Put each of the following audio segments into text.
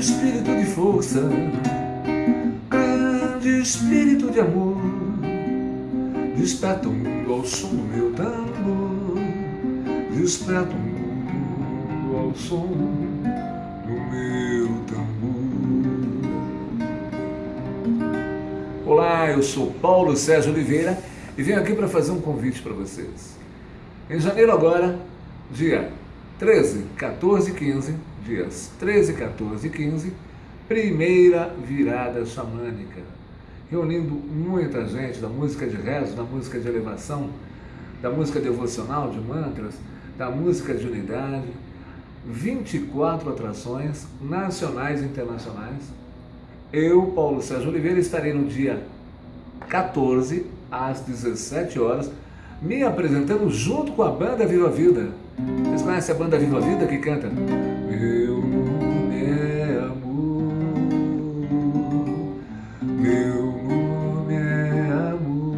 espírito de força, grande espírito de amor, desperta o mundo ao som do meu tambor, desperta o mundo ao som do meu tambor. Olá, eu sou Paulo Sérgio Oliveira e venho aqui para fazer um convite para vocês. Em janeiro agora, dia 13, 14 e 15, dias 13, 14 e 15, primeira virada xamânica, reunindo muita gente da música de rezo, da música de elevação, da música devocional, de mantras, da música de unidade, 24 atrações nacionais e internacionais. Eu, Paulo Sérgio Oliveira, estarei no dia 14 às 17 horas me apresentando junto com a banda Viva Vida. Vocês conhecem a banda Viva Vida que canta? Meu nome é amor, meu nome é amor.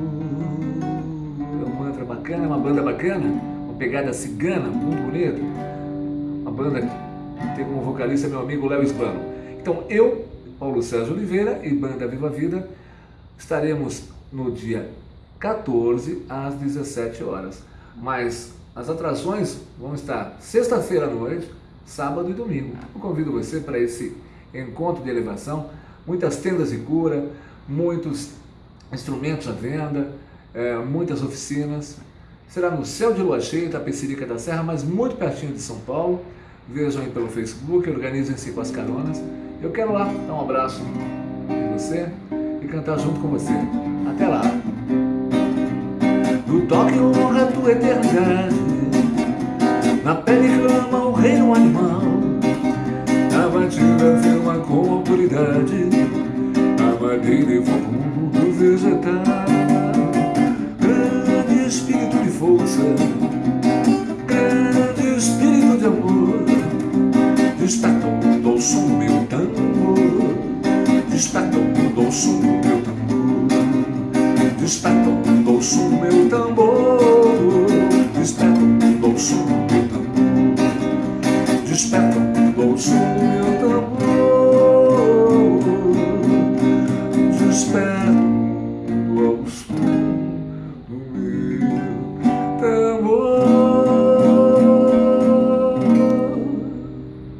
É um mantra bacana, é uma banda bacana, uma pegada cigana, muito bonita. Uma banda que tem como vocalista meu amigo Léo Esbano. Então eu, Paulo Sérgio Oliveira e banda Viva Vida estaremos no dia 14 às 17 horas. Mas as atrações vão estar sexta-feira à noite, sábado e domingo. Eu convido você para esse encontro de elevação, muitas tendas de cura, muitos instrumentos à venda, é, muitas oficinas. Será no céu de lua cheia, Tapecerica da Serra, mas muito pertinho de São Paulo. Vejam aí pelo Facebook, organizem-se com as caronas. Eu quero lá dar um abraço em você e cantar junto com você. Até lá! No toque honra a tua eternidade Na pele clama o reino animal. Na batida firma com autoridade. A madeira evoca o mundo vegetal. Grande espírito de força. Grande espírito de amor. Desperta o som do meu tambor. Desperta o som do meu tambor. Desperta o meu tambor. Desperto, ouço meu tambor. Desperto, ouço meu tambor. Desperto